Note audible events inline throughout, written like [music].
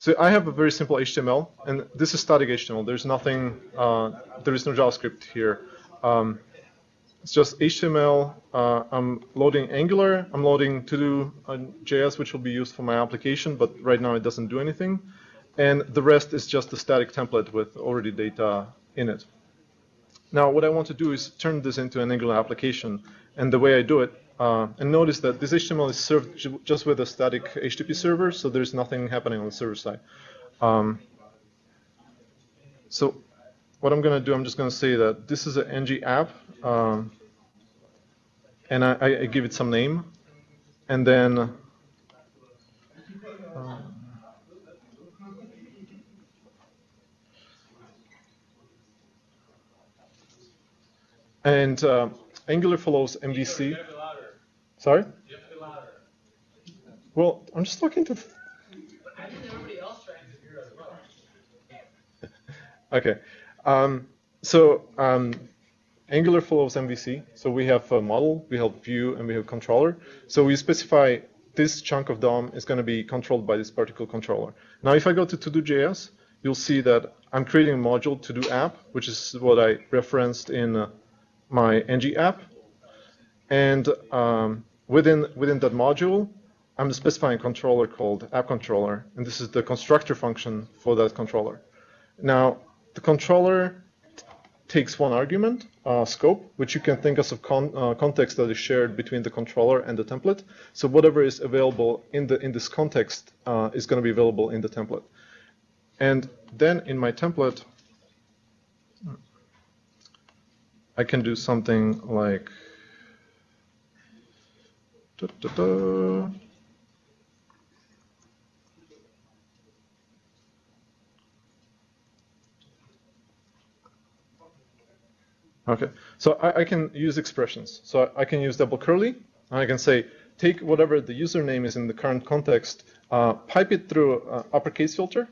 So I have a very simple HTML, and this is static HTML. There's nothing, uh, there is no JavaScript here. Um, it's just HTML. Uh, I'm loading Angular. I'm loading to-do.js, which will be used for my application, but right now it doesn't do anything. And the rest is just a static template with already data in it. Now, what I want to do is turn this into an Angular application. And the way I do it, uh, and notice that this HTML is served just with a static HTTP server, so there's nothing happening on the server side. Um, so what I'm going to do, I'm just going to say that this is an ng app, um, and I, I, give it some name, and then um, and uh, Angular follows MVC. Sorry? Well, I'm just talking to. And there anybody else transcribing here as well? [laughs] Okay. Um, so um, Angular follows MVC. So we have a model, we have view, and we have controller. So we specify this chunk of DOM is going to be controlled by this particular controller. Now, if I go to to-do.js, you'll see that I'm creating a module to-do app, which is what I referenced in uh, my ng app. And um, within, within that module, I'm specifying a controller called app controller, and this is the constructor function for that controller. Now, the controller takes one argument, uh, scope, which you can think of as a con uh, context that is shared between the controller and the template. So whatever is available in the in this context uh, is going to be available in the template. And then in my template, I can do something like Da, da, da. Okay, so I, I, can use expressions. So I, I, can use double curly, and I can say, take whatever the username is in the current context, uh, pipe it through uh, uppercase filter,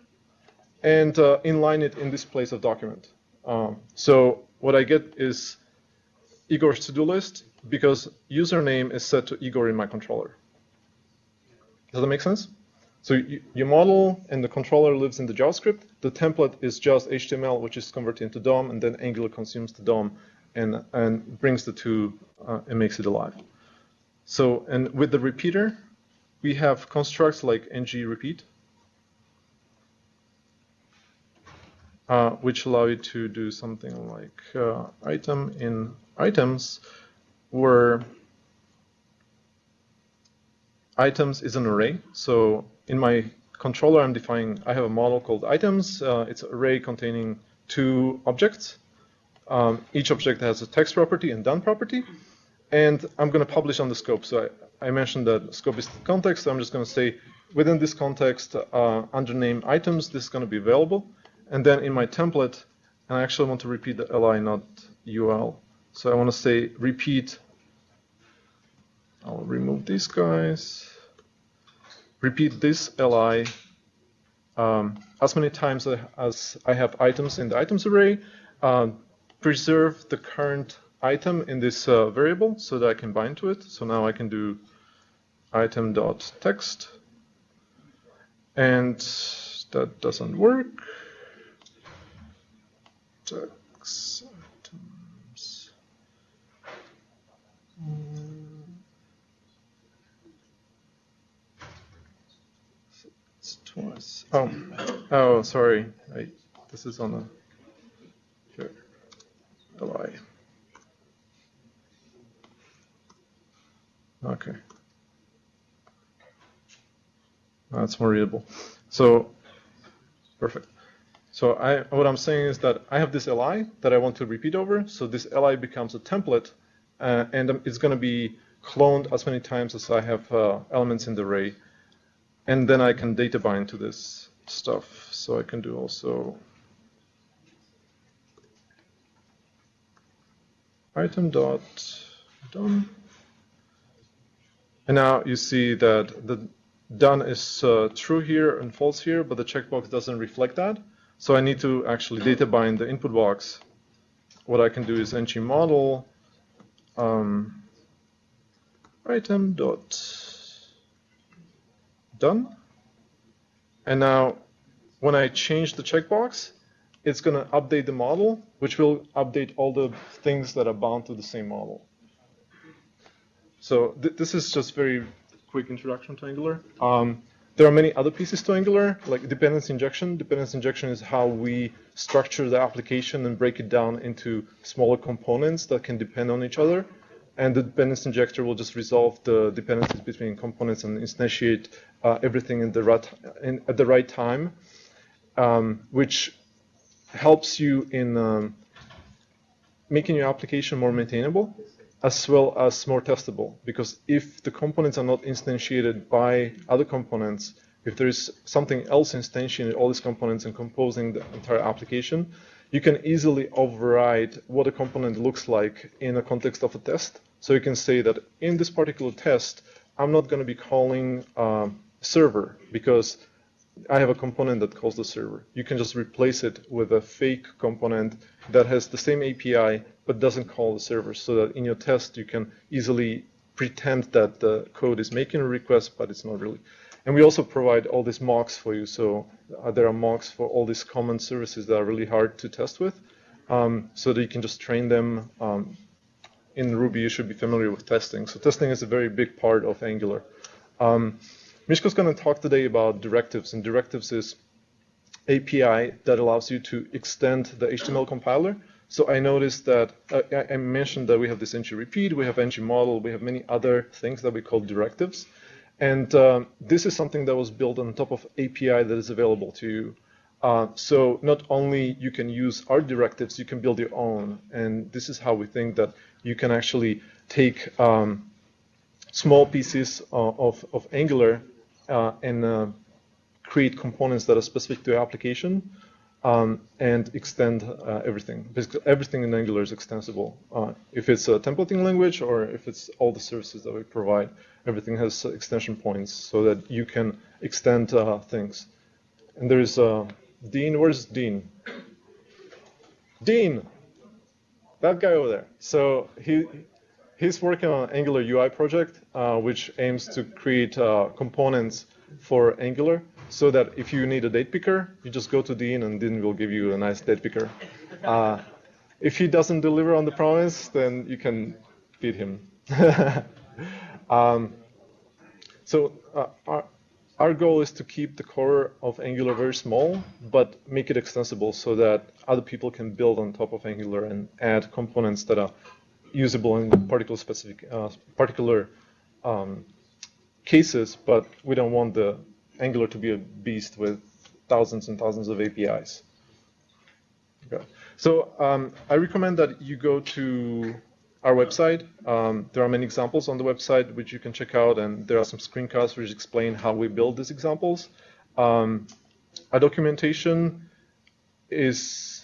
and uh, inline it in this place of document. Um, so what I get is Igor's to-do list, because username is set to Igor in my controller. Does that make sense? So you, your model and the controller lives in the JavaScript. The template is just HTML, which is converted into DOM, and then Angular consumes the DOM and, and brings the two uh, and makes it alive. So, and with the repeater, we have constructs like ng repeat, uh, which allow you to do something like uh, item in items, where items is an array. So in my controller, I'm defining, I have a model called items. Uh, it's an array containing two objects. Um, each object has a text property and done property. And I'm going to publish on the scope. So I, I mentioned that scope is the context. So I'm just going to say within this context, uh, under name items, this is going to be available. And then in my template, and I actually want to repeat the li, not ul. So I want to say repeat. I'll remove these guys. Repeat this li um, as many times as I have items in the items array. Uh, preserve the current item in this uh, variable so that I can bind to it. So now I can do item.text. And that doesn't work. Text. It's twice. Oh, oh, sorry. I, this is on the li. Okay. That's more readable. So, perfect. So I, what I'm saying is that I have this li that I want to repeat over. So this li becomes a template uh, and it's going to be cloned as many times as I have uh, elements in the array. And then I can data bind to this stuff. So I can do also item dot done. And now you see that the done is uh, true here and false here, but the checkbox doesn't reflect that. So I need to actually data bind the input box. What I can do is ng model um, item dot done. And now when I change the checkbox, it's going to update the model, which will update all the things that are bound to the same model. So th this is just very quick introduction to Angular. Um, there are many other pieces to Angular, like dependency injection. Dependency injection is how we structure the application and break it down into smaller components that can depend on each other. And the dependency injector will just resolve the dependencies between components and instantiate uh, everything in the right, in, at the right time, um, which helps you in um, making your application more maintainable as well as more testable. Because if the components are not instantiated by other components, if there is something else instantiating all these components and composing the entire application, you can easily override what a component looks like in the context of a test. So you can say that in this particular test, I'm not going to be calling uh, server because I have a component that calls the server. You can just replace it with a fake component that has the same API but doesn't call the server so that in your test you can easily pretend that the code is making a request but it's not really. And we also provide all these mocks for you. So uh, there are mocks for all these common services that are really hard to test with um, so that you can just train them. Um, in Ruby, you should be familiar with testing. So testing is a very big part of Angular. Um, Miško's going to talk today about directives, and directives is API that allows you to extend the HTML compiler. So I noticed that uh, I mentioned that we have this ng repeat, we have ng model, we have many other things that we call directives. And um, this is something that was built on top of API that is available to you. Uh, so not only you can use our directives, you can build your own. And this is how we think that you can actually take um, small pieces uh, of, of Angular uh, and uh, create components that are specific to your application um, and extend uh, everything. Basically, everything in Angular is extensible. Uh, if it's a templating language or if it's all the services that we provide, everything has extension points so that you can extend uh, things. And there's uh, Dean. Where's Dean? Dean, that guy over there. So he he's working on Angular UI project, uh, which aims to create uh, components for Angular so that if you need a date picker, you just go to Dean and Dean will give you a nice date picker. Uh, if he doesn't deliver on the promise, then you can beat him. [laughs] um, so uh, our, our goal is to keep the core of Angular very small, but make it extensible so that other people can build on top of Angular and add components that are usable in particular specific uh, particular um, cases, but we don't want the Angular to be a beast with thousands and thousands of APIs. Okay. So um, I recommend that you go to our website. Um, there are many examples on the website which you can check out, and there are some screencasts which explain how we build these examples. Um, our documentation is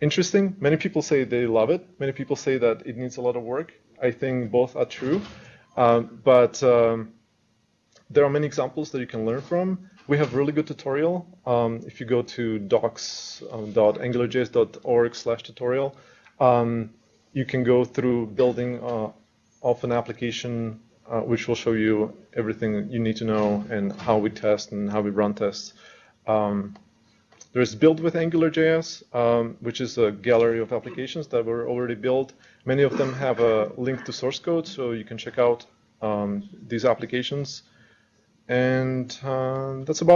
interesting. Many people say they love it. Many people say that it needs a lot of work. I think both are true. Um, but um, there are many examples that you can learn from. We have really good tutorial. Um, if you go to docs.angularjs.org slash tutorial, um, you can go through building uh, of an application uh, which will show you everything you need to know and how we test and how we run tests. Um, there's build with AngularJS, um, which is a gallery of applications that were already built. Many of them have a link to source code, so you can check out um, these applications. And uh, that's about